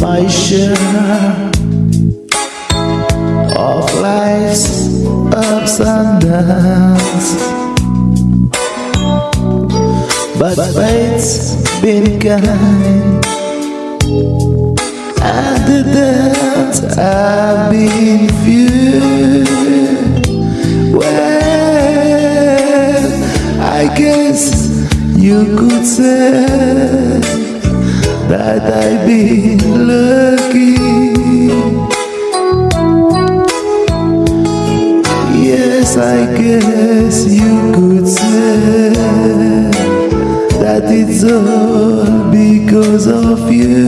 My share of life's ups and downs. But fate's been kind, and the downs have been few. Well, I guess you could say that I've been lucky. Yes, I guess you could say that it's all because of you.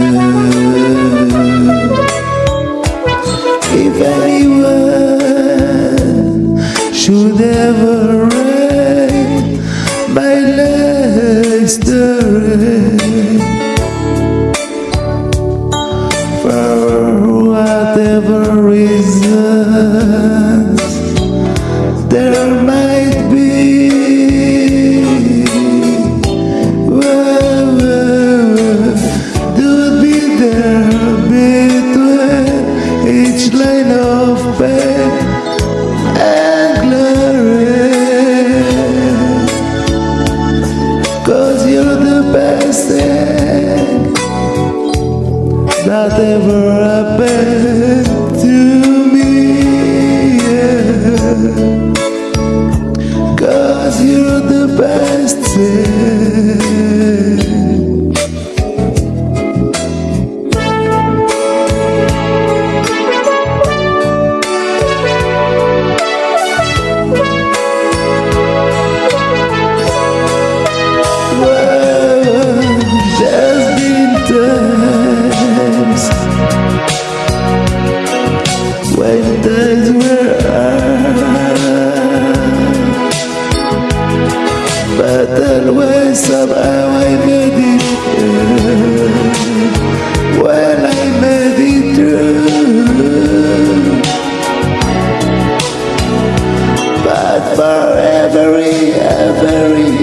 If anyone whatever reasons there might be. Don't be there between each line of pain and glory. Cause you're the best thing that ever happened when things were hard, but always somehow I made it through. When I made it through, but for every, every,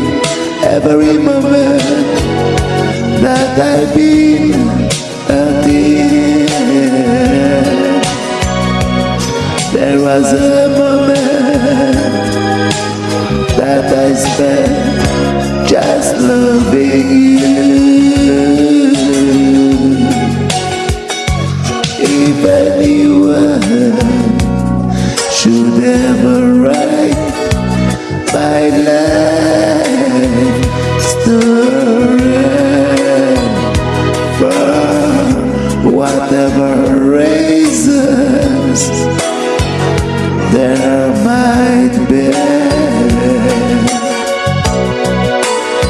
every moment that I've been There was a moment that I spent just loving you. If anyone should ever write my life story for whatever reasons there might be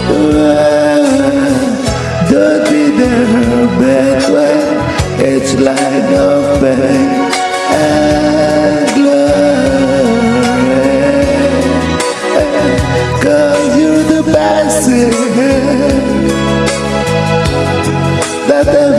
oh, Don't be there bad when it's like a pain and glory. Cause you're the best that ever